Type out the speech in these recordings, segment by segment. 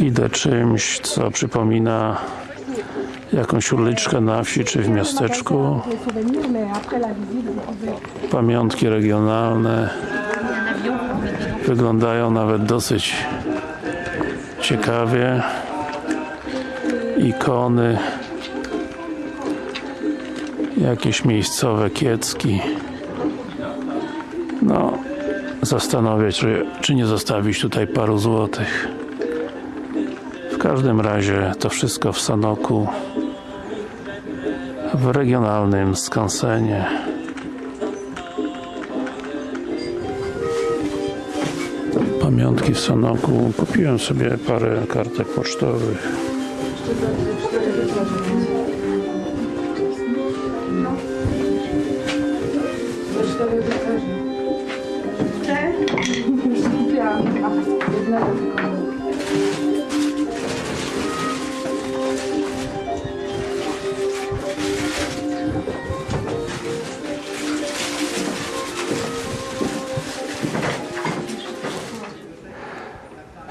Idę czymś, co przypomina jakąś uliczkę na wsi czy w miasteczku. Pamiątki regionalne wyglądają nawet dosyć ciekawie. Ikony jakieś miejscowe kiecki. No, zastanowię się, czy, czy nie zostawić tutaj paru złotych. W każdym razie to wszystko w Sanoku w regionalnym skansenie. Pamiątki w Sanoku. Kupiłem sobie parę kartek pocztowych.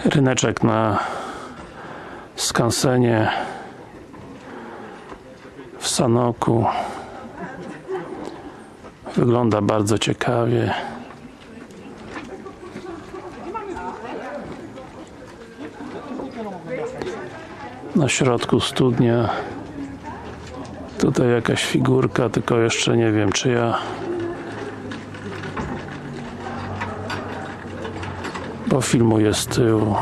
Ryneczek na skansenie w Sanoku. Wygląda bardzo ciekawie na środku studnia. Tutaj jakaś figurka, tylko jeszcze nie wiem czy ja bo filmuję z tyłu